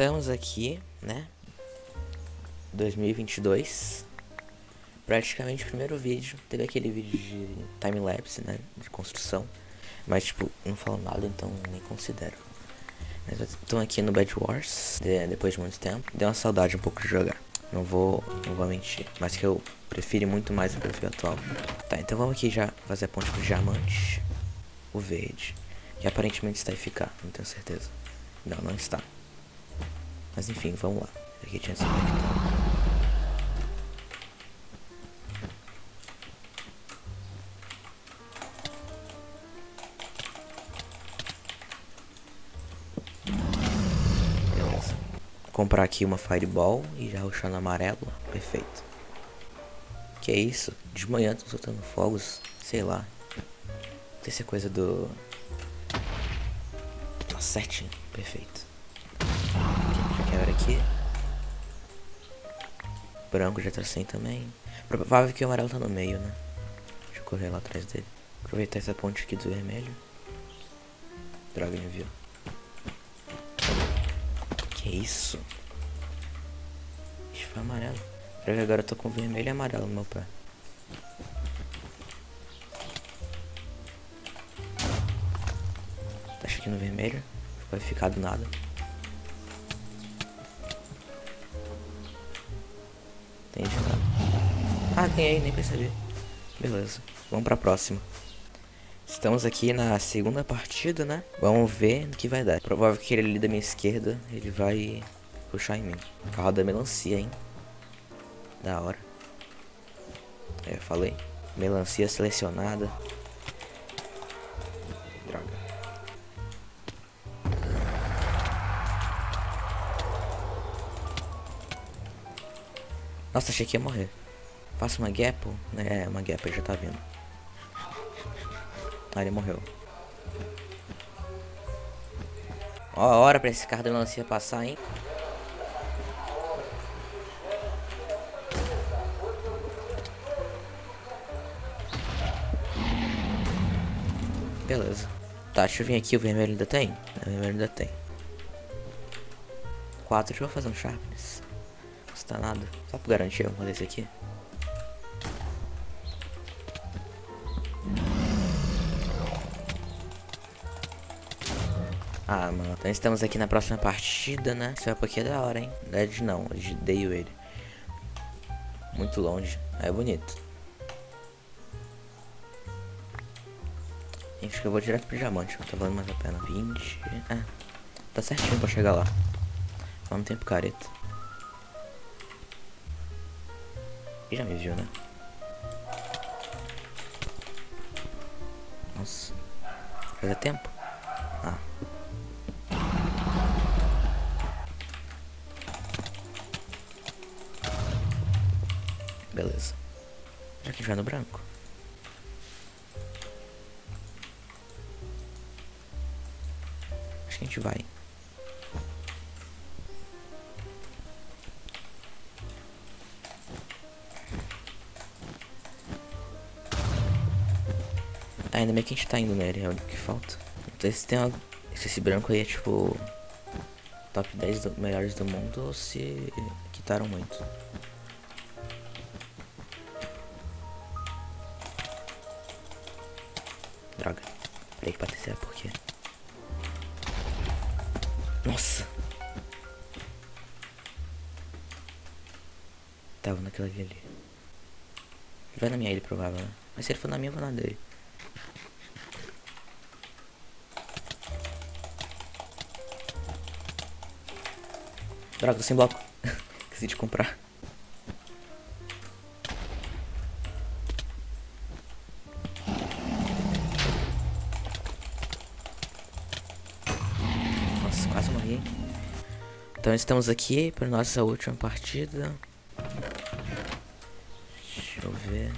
Estamos aqui, né? 2022. Praticamente o primeiro vídeo. Teve aquele vídeo de time-lapse, né? De construção. Mas, tipo, não falo nada, então nem considero. Estamos aqui no Bad Wars, de, depois de muito tempo. Deu uma saudade um pouco de jogar. Não vou, não vou mentir. Mas que eu prefiro muito mais o perfil atual. Tá, então vamos aqui já fazer a ponte com o diamante. O verde. Que aparentemente está eficaz, não tenho certeza. Não, não está. Mas enfim, vamos lá. Aqui tinha sido Beleza. Comprar aqui uma Fireball e já ruxar no amarelo. Perfeito. Que é isso? De manhã tô soltando fogos. Sei lá. Não sei se coisa do... Tá certinho. Perfeito. Quebra aqui. Branco já tá sem também. Provável que o amarelo tá no meio, né? Deixa eu correr lá atrás dele. Aproveitar essa ponte aqui do vermelho. Droga, me viu. Que isso? Isso foi amarelo. Pra ver agora eu tô com vermelho e amarelo no meu pé. Deixa aqui no vermelho. Vai ficar do nada. Entendi nada. Ah, tem aí, nem percebi. Beleza. Vamos pra próxima. Estamos aqui na segunda partida, né? Vamos ver no que vai dar. Provável que ele ali da minha esquerda, ele vai puxar em mim. Carro da melancia, hein? Da hora. É, falei. Melancia selecionada. Nossa, achei que ia morrer. Faça uma gap. É, uma gap, ele já tá vindo. Ah, ele morreu. Ó, a hora pra esse carro melancia passar, hein? Beleza. Tá, deixa eu vir aqui, o vermelho ainda tem? O vermelho ainda tem. Quatro, deixa eu fazer um sharpness. Não nada. Só pra garantir, vamos fazer esse aqui. Ah, mano. Então estamos aqui na próxima partida, né? Esse mapa aqui é da hora, hein? Dead não, eu dei ele. Muito longe. É bonito. Acho que eu vou direto pro diamante, tá valendo mais a pena. 20. É. Tá certinho pra chegar lá. Vamos tempo careta. E já me viu, né? Nossa. Fazia tempo? Ah. Beleza. Já que já no branco. Acho que a gente vai. Ainda bem que a gente tá indo nele, é o que falta. Então se tem algo. Se esse branco aí é tipo. Top 10 do, melhores do mundo ou se quitaram muito. Droga. Falei que bater por quê? Nossa. Tava naquela ali. Vai na minha ilha, provável, né? Mas se ele for na minha, eu vou na dele. Droga, sem bloco. Esqueci de comprar. Nossa, quase morri. Então estamos aqui para nossa última partida. Deixa eu ver.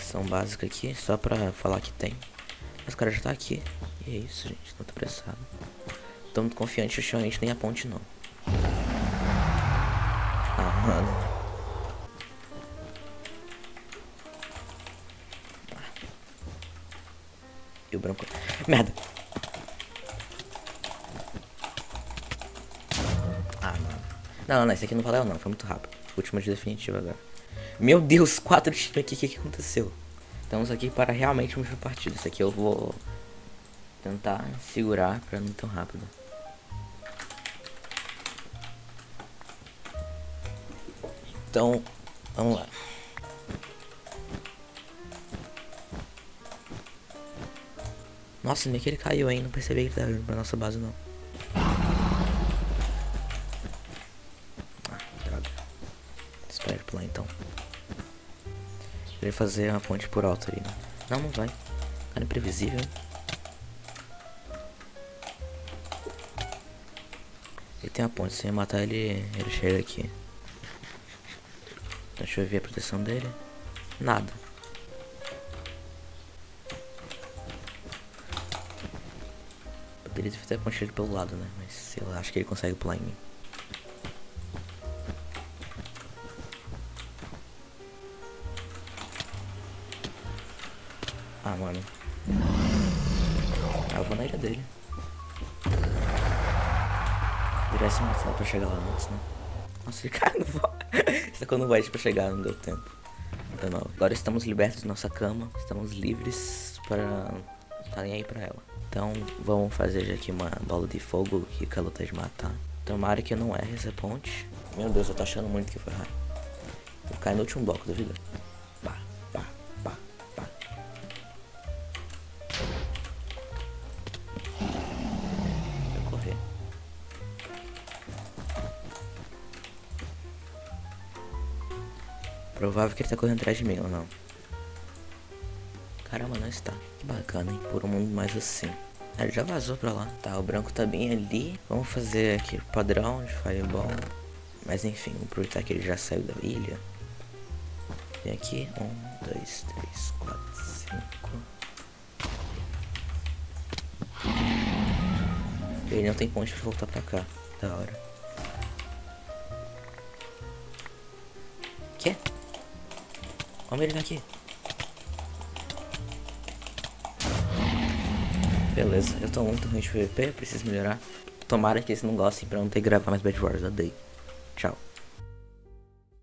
São básica aqui, só pra falar que tem. Mas o cara já tá aqui. E é isso, gente. Não tô apressado. Tô muito confiante, ultimamente nem a ponte não. Ah, mano. E o branco. Merda! Não, não, esse aqui não valeu não, foi muito rápido. Última de definitiva agora. Meu Deus, quatro times aqui, o que, que aconteceu? Estamos aqui para realmente uma partida. Isso aqui eu vou tentar segurar para não tão rápido. Então, vamos lá. Nossa, nem que ele caiu, hein? Não percebi que ele tá vindo pra nossa base, não. Ah, droga. Espera pular, então. Ele fazer uma ponte por alto ali, né? Não, não vai. Cara imprevisível, hein? Ele tem a ponte, se matar ele, ele chega aqui. Deixa eu ver a proteção dele. Nada. Poderia ter a ponte pelo lado, né? Mas sei lá, acho que ele consegue pular em mim. Ah, mano. Ah, eu vou na ilha dele. Direção martelo pra chegar lá antes, né? Nossa, ele caiu no voto. Sacou no void pra chegar, não deu tempo. Deu não. Agora estamos libertos de nossa cama. Estamos livres para estarem aí pra ela. Então vamos fazer aqui uma bola de fogo que o luta de matar. Tomara que eu não erre essa ponte. Meu Deus, eu tô achando muito que foi raro. Vou cair no último bloco, duvida? Provável que ele tá correndo atrás de mim ou não. Caramba, não está. Que bacana, hein? Por um mundo mais assim. Ah, ele já vazou pra lá. Tá, o branco tá bem ali. Vamos fazer aqui o padrão de fireball. Mas enfim, vamos aproveitar que ele já saiu da ilha. Vem aqui. Um, dois, três, quatro, cinco. Ele não tem ponte pra voltar pra cá. Da hora. Quê? Olha ele aqui. Beleza, eu tô muito ruim de PVP, preciso melhorar. Tomara que eles não gostem pra não ter que gravar mais Bad Wars, odeio. Tchau.